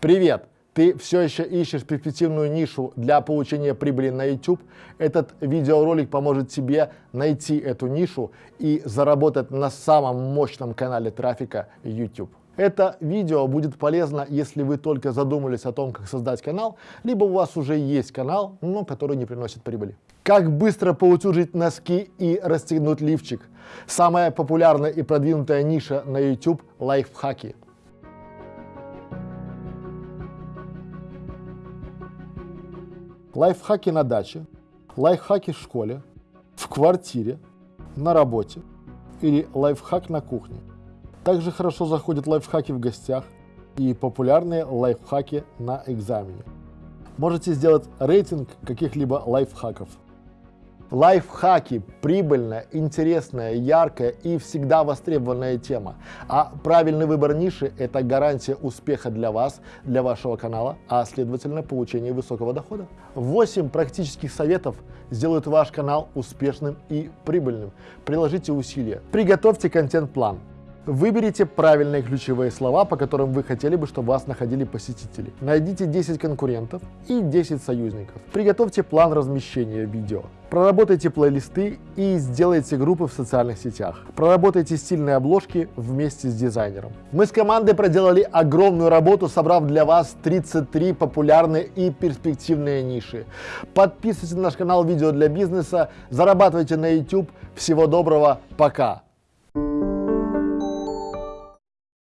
Привет! Ты все еще ищешь перспективную нишу для получения прибыли на YouTube? Этот видеоролик поможет тебе найти эту нишу и заработать на самом мощном канале трафика YouTube. Это видео будет полезно, если вы только задумались о том, как создать канал, либо у вас уже есть канал, но который не приносит прибыли. Как быстро поутюжить носки и расстегнуть лифчик? Самая популярная и продвинутая ниша на YouTube – лайфхаки. Лайфхаки на даче, лайфхаки в школе, в квартире, на работе или лайфхак на кухне. Также хорошо заходят лайфхаки в гостях и популярные лайфхаки на экзамене. Можете сделать рейтинг каких-либо лайфхаков. Лайфхаки – прибыльная, интересная, яркая и всегда востребованная тема. А правильный выбор ниши – это гарантия успеха для вас, для вашего канала, а следовательно получения высокого дохода. 8 практических советов сделают ваш канал успешным и прибыльным. Приложите усилия. Приготовьте контент-план. Выберите правильные ключевые слова, по которым вы хотели бы, чтобы вас находили посетители. Найдите 10 конкурентов и 10 союзников. Приготовьте план размещения видео. Проработайте плейлисты и сделайте группы в социальных сетях. Проработайте стильные обложки вместе с дизайнером. Мы с командой проделали огромную работу, собрав для вас 33 популярные и перспективные ниши. Подписывайтесь на наш канал «Видео для бизнеса», зарабатывайте на YouTube. Всего доброго, пока!